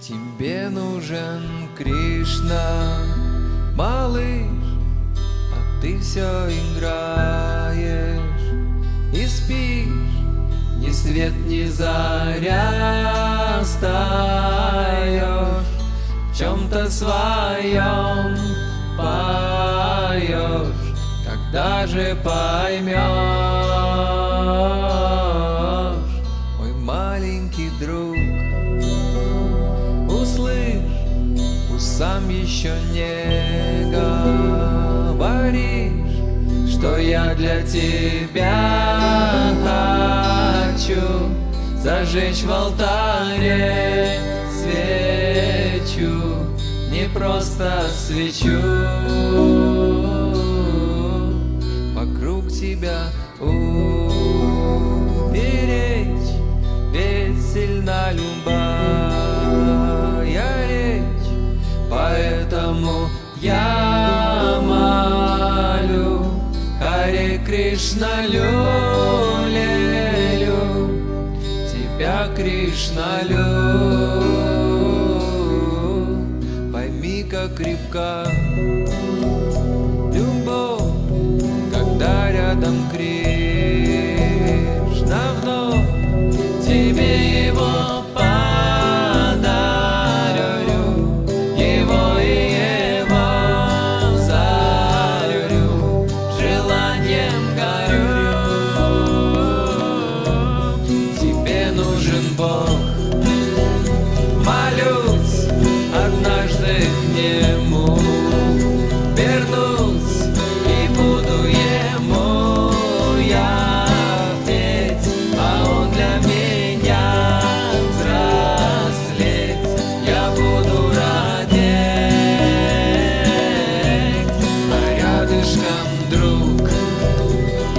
Тебе нужен Кришна, малыш, а ты все играешь. И спишь, ни свет, ни заря остаешь, в чем-то своем поешь, когда же поймешь, мой маленький друг услышь, сам еще не говоришь, что я для тебя хочу зажечь в алтаре свечу, не просто свечу. Сильна любая речь, поэтому я молю Харе Кришна люлю, тебя Кришна лю. Пойми, как крепка любовь, когда рядом Кришна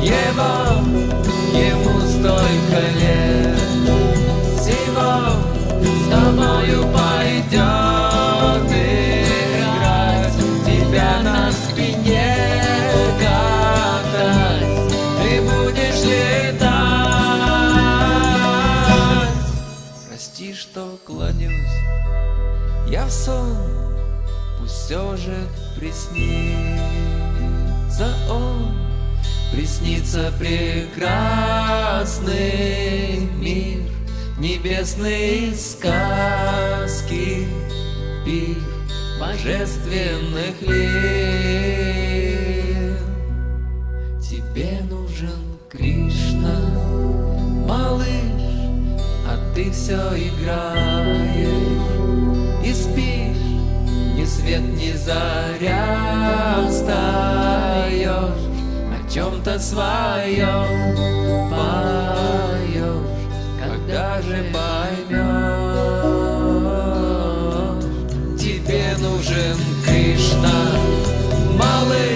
его, ему столько лет, всего с тобою пойдет играть, тебя на спине катать, ты будешь летать. Прости, что клонюсь, я в сон, пусть все же приснится. он, приснится прекрасный мир, небесные сказки, пир божественных лир. Тебе нужен Кришна, малыш, а ты все играешь и спишь, ни свет, ни заря встаешь, чем-то своем поешь, когда же поймешь, тебе нужен Кришна, малый.